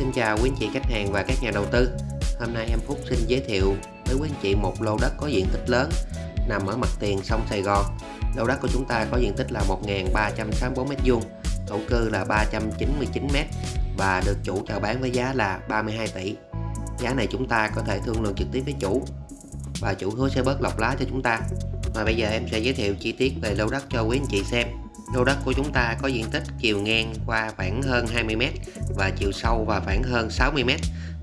Xin chào quý anh chị khách hàng và các nhà đầu tư. Hôm nay em Phúc xin giới thiệu với quý anh chị một lô đất có diện tích lớn, nằm ở mặt tiền sông Sài Gòn. Lô đất của chúng ta có diện tích là 1.364m2 thổ cư là 399m và được chủ chào bán với giá là 32 tỷ. Giá này chúng ta có thể thương lượng trực tiếp với chủ và chủ hứa sẽ bớt lọc lá cho chúng ta. Và bây giờ em sẽ giới thiệu chi tiết về lô đất cho quý anh chị xem. Lô đất của chúng ta có diện tích chiều ngang qua khoảng hơn 20m và chiều sâu và khoảng hơn 60m.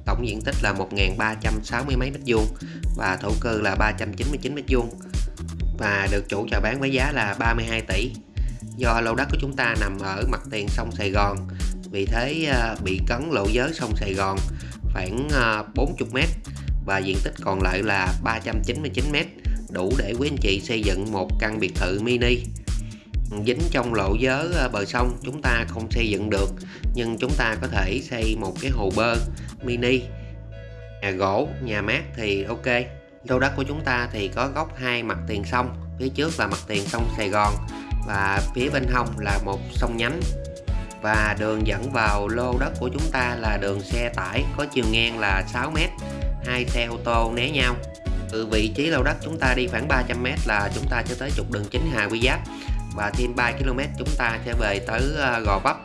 Tổng diện tích là 1.360 mấy mét vuông và thổ cư là 399 mét vuông và được chủ chào bán với giá là 32 tỷ. Do lô đất của chúng ta nằm ở mặt tiền sông Sài Gòn, vì thế ờ, bị cấn lộ giới sông Sài Gòn khoảng ờ, 40 à, mét và diện tích còn lại là 399 mét, đủ để quý anh chị xây dựng một căn biệt thự mini dính trong lộ giới ờ, bờ sông. Chúng ta không xây dựng được, nhưng chúng ta có thể xây một cái hồ bơi mini, nhà gỗ, nhà mát thì ok. Lô đất của chúng ta thì có góc hai mặt tiền sông, phía trước là mặt tiền sông Sài Gòn và phía bên hông là một sông nhánh. Và đường dẫn vào lô đất của chúng ta là đường xe tải, có chiều ngang là 6m hai xe ô tô né nhau. Từ vị trí lô đất chúng ta đi khoảng 300m là chúng ta sẽ tới trục đường chính Hà Quy Giáp và thêm 3 km chúng ta sẽ về tới ờ, Gò Vấp.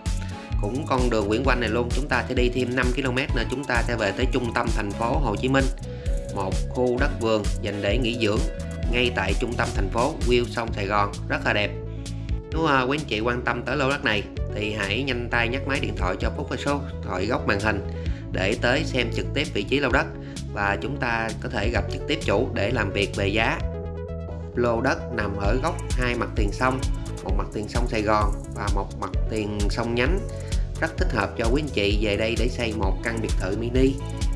Cũng con đường Nguyễn Quanh này luôn, chúng ta sẽ đi thêm 5 km nữa, chúng ta sẽ về tới trung tâm thành phố Hồ Chí Minh. Một khu đất vườn dành để nghỉ dưỡng ngay tại trung tâm thành phố view sông Sài Gòn, rất là đẹp. Nếu ờ, quý anh chị quan tâm tới lô đất này thì hãy nhanh tay nhắc máy điện thoại cho Phúc và số thoại góc màn hình để tới xem trực tiếp vị trí lô đất và chúng ta có thể gặp trực tiếp chủ để làm việc về giá lô đất nằm ở góc hai mặt tiền sông, một mặt tiền sông Sài Gòn và một mặt tiền sông nhánh. Rất thích hợp cho quý anh chị về đây để xây một căn biệt thự mini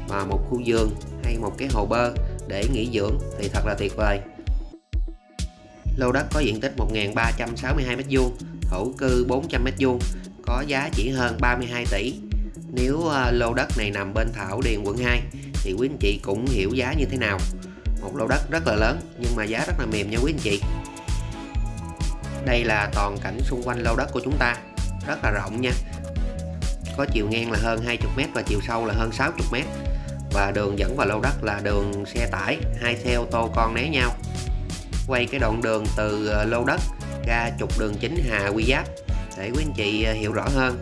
và một khu vườn hay một cái hồ bơi để nghỉ dưỡng thì thật là tuyệt vời. Lô đất có diện tích 1.362m2 thổ cư 400m2 có giá chỉ hơn 32 tỷ. Nếu ờ, lô đất này nằm bên Thảo Điền quận 2 thì quý anh chị cũng hiểu giá như thế nào một lô đất rất là lớn, nhưng mà giá rất là mềm nha quý anh chị. Đây là toàn cảnh xung quanh lô đất của chúng ta, rất là rộng nha. Có chiều ngang là hơn 20m và chiều sâu là hơn 60m và đường dẫn vào lô đất là đường xe tải, hai xe ô tô con né nhau. Quay cái đoạn đường từ ờ, lô đất ra trục đường chính Hà Quy Giáp để quý anh chị ờ, hiểu rõ hơn.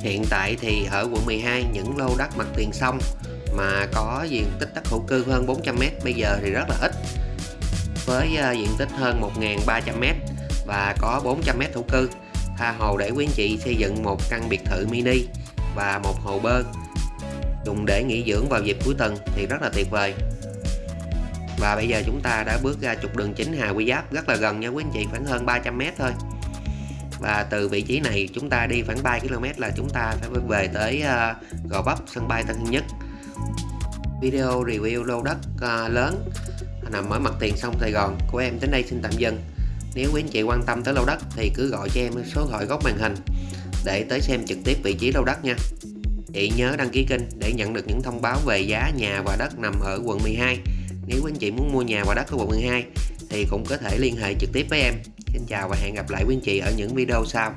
Hiện tại thì ở quận 12 những lô đất mặt tiền sông mà có diện tích đất hữu cư hơn 400m bây giờ thì rất là ít. Với à, diện tích hơn 1.300m và có 400m thổ cư, tha hồ để quý anh chị xây dựng một căn biệt thự mini và một hồ bơi dùng để nghỉ dưỡng vào dịp cuối tuần thì rất là tuyệt vời. Và bây giờ chúng ta đã bước ra trục đường chính Hà Quy Giáp, rất là gần nha quý anh chị, khoảng hơn 300m thôi. Và từ vị trí này chúng ta đi khoảng 3 km là chúng ta phải về tới à, Gò Vấp, sân bay Tân Sơn Nhất video review lô đất uh, lớn. Nằm ở mặt tiền sông Sài Gòn. Của em đến đây xin tạm dừng. Nếu quý anh chị quan tâm tới lô đất thì cứ gọi cho em số thoại góc màn hình để tới xem trực tiếp vị trí lô đất nha. Chị nhớ đăng ký kênh để nhận được những thông báo về giá nhà và đất nằm ở quận 12 nếu quý anh chị muốn mua nhà và đất ở quận 12 thì cũng có thể liên hệ trực tiếp với em. Xin chào và hẹn gặp lại quý anh chị ở những video sau.